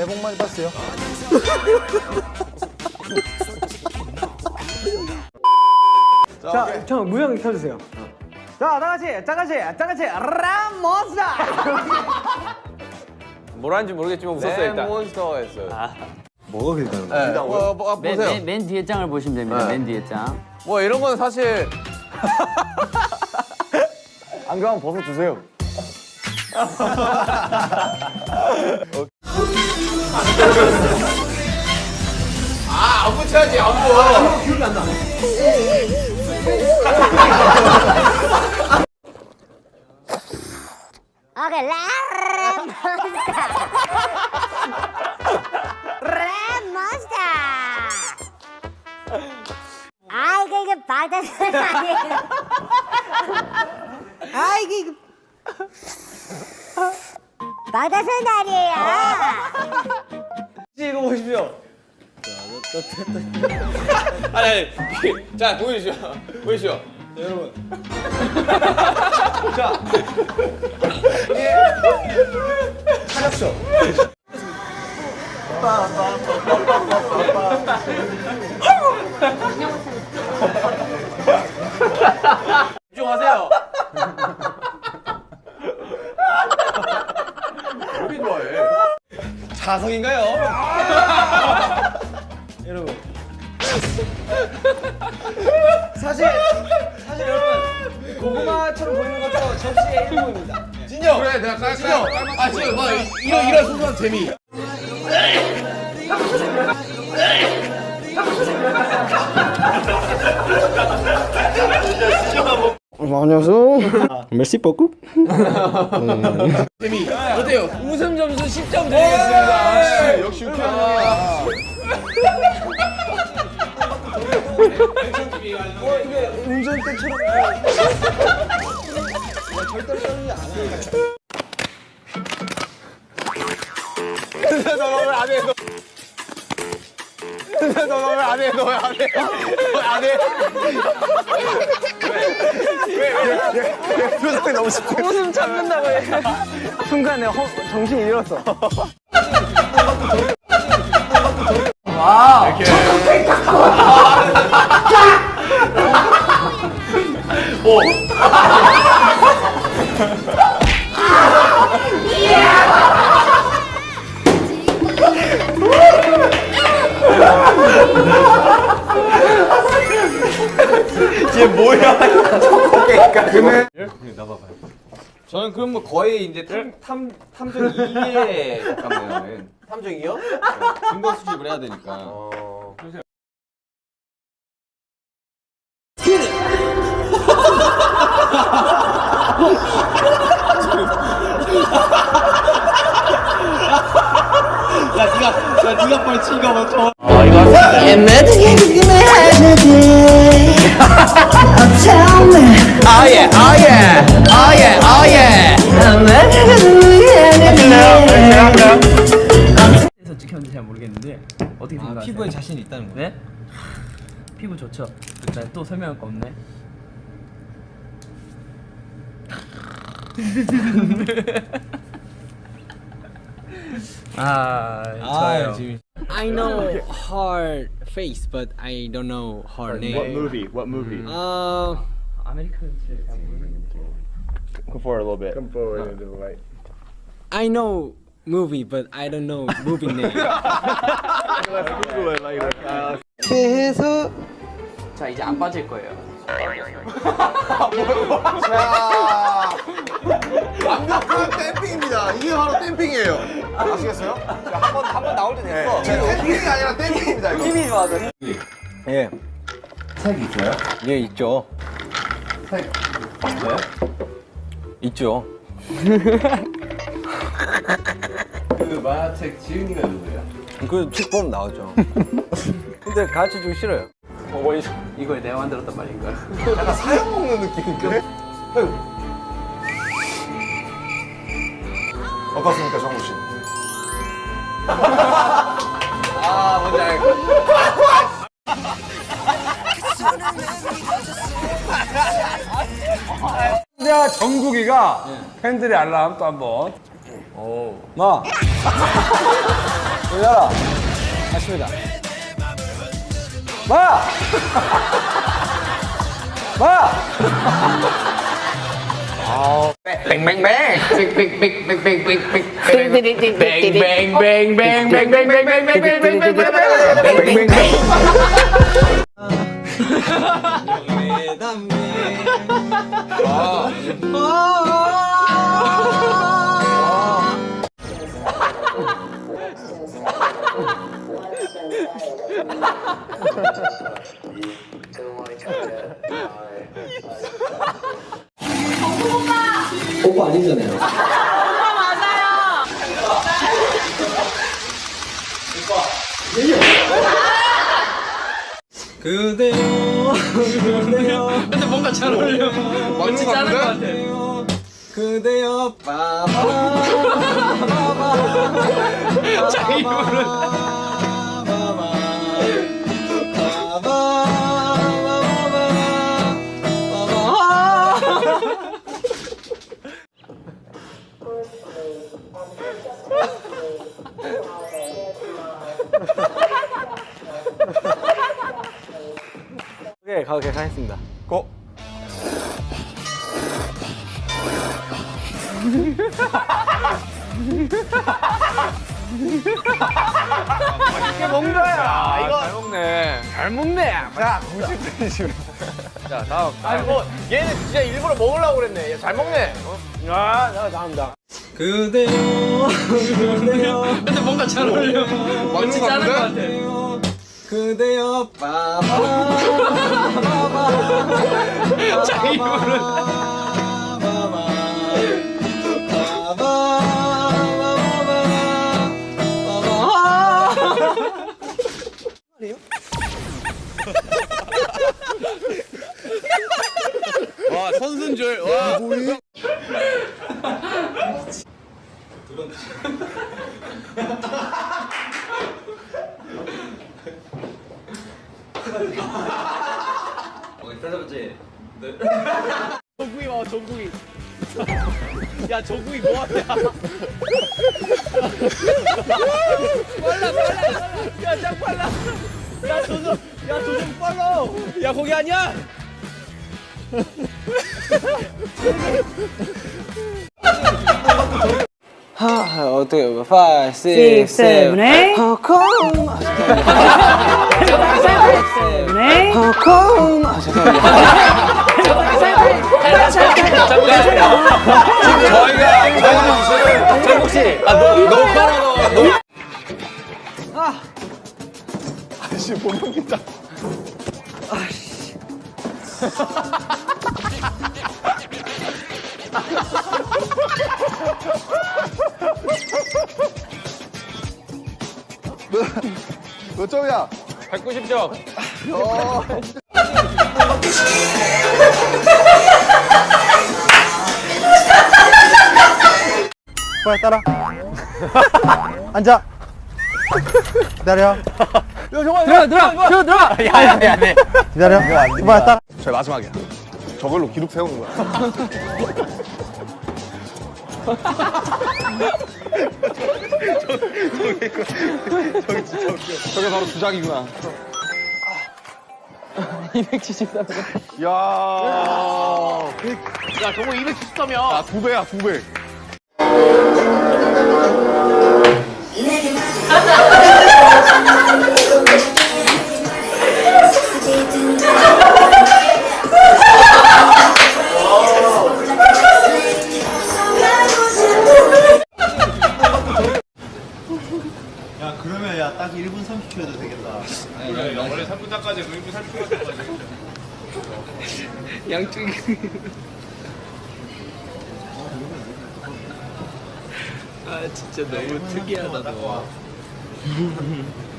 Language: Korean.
새해 복 많이 받으세요. 자, 형 무형 켜주세요. 자, 다 같이, 다 같이, 다 같이 라모스다. 뭐라는지 모르겠지만 웃었어요 일단. 몬스터였어요. 뭐가 길다는 네. 뭐, 뭐, 맨, 보세요. 맨, 맨 뒤에 장을 보시면 됩니다. 네. 맨 뒤에 장. 뭐 이런 건 사실 안경 벗어 주세요. 안 붙여야지 안 붙어. 오케이 라몬스타 라몬스타 아 이거 이거 바다선 아니에요. 아 이거 이거 바다선 아니에요 이거 보십시오. 아니 아니. 자 보여주시오. 보여주시오. 타력쇼. 집중하세요. 여러분. 사실 사실 여러분 고구마처럼 보이는 것도 접시의 일부입니다. 진영. 그래 내가 깔 진영. 아 진영 봐 이런 이런 소소한 재미. 안녕하세요. 메시 뽀꾸? 재미. 어때요? 웃음 점수 10점 드리겠습니다. 역시 유쾌한 운전대처럼. 너왜안 해? 너왜안 해? 너안 해? 표정이 너무 집중. 웃음 참는다고 해. 순간에 허, 정신 잃었어. 저는 그럼 뭐 거의 이제 탐, 탐, 탐정 2에 가깝네요. 탐정이요? 증거 수집을 해야 되니까. 그래서 피부 좋죠. 일단 또 설명할 거 없네. 아, 좋아요. I know her face, but I don't know her name. What movie? What movie? Uh, 아메리칸 잘 모르겠는데. Come forward a little bit. Come forward into the light. I know movie, but I don't know movie name. Google it later. Uh, 자, 이제 안 빠질 거예요. 자, 완벽한 댐핑입니다. 이게 바로 댐핑이에요. 아시겠어요? 한번 한 번 나올 때 됐어. 지금 댐핑이 아니라 댐핑입니다. 이거. 힘이 좋아서. 예. 색 있어요? 예, 있죠. 색 있어요? 있죠. 그 만화책 지은이가 누구예요? 그 책보면 나오죠. 근데 가르쳐 주기 싫어요. 이걸 내가 만들었단 말인가? 약간 사형 먹는 느낌인데? 어떻습니까, 정우 씨? 아, 뭔지 알고. 자, 정국이가 팬들의 알람 또 한 번. 오. 마. 열어. 맞습니다. ba ba Bang bang bang. Bang bang bang bang bang bang bang. Bang bang bang bang bang bang bang bang bang bang bang bang bang bang bang bang bang bang bang 그대요 그대요 근데 뭔가 잘 어울려. 맞는 거 같은데? 그대요 그대요 빠바 자기 입으로. 오케이, 가, 가겠습니다. 고. 이게 뭔가야? 이거 잘 먹네. 잘 먹네. 자, 90분 자, 다음. 아니 뭐 얘는 진짜 일부러 먹으려고 그랬네. 얘잘 먹네. 아, 나 잘한다. 그대요 그대요 근데 뭔가 잘 어울려. 맞는 거 같은데? 그대요 그대요 빠바 자기 입으로. 와 조구이 와 조구이. 야 조구이 뭐하냐? 빨라 빨라. 야짱 빨라. 야 조정 야 조정 빨라. 야 거기 아니야? 하 어떻게 5, 6, 7, 8 홍콩 홍콩 아 저희가 몇 점이야? 190점. 어. 빨리 따라. 앉아. 기다려. 들어, 들어, 들어, 들어. 야, 야, 야, 네. 기다려. 빨리 따라. 저희 마지막이야. 저걸로 기록 세우는 거야. 저게 바로 주작이구나. 273 야. 야 저거 270점이야. 아, 두 배야, 두 배. 아 진짜 너무 특이하다 너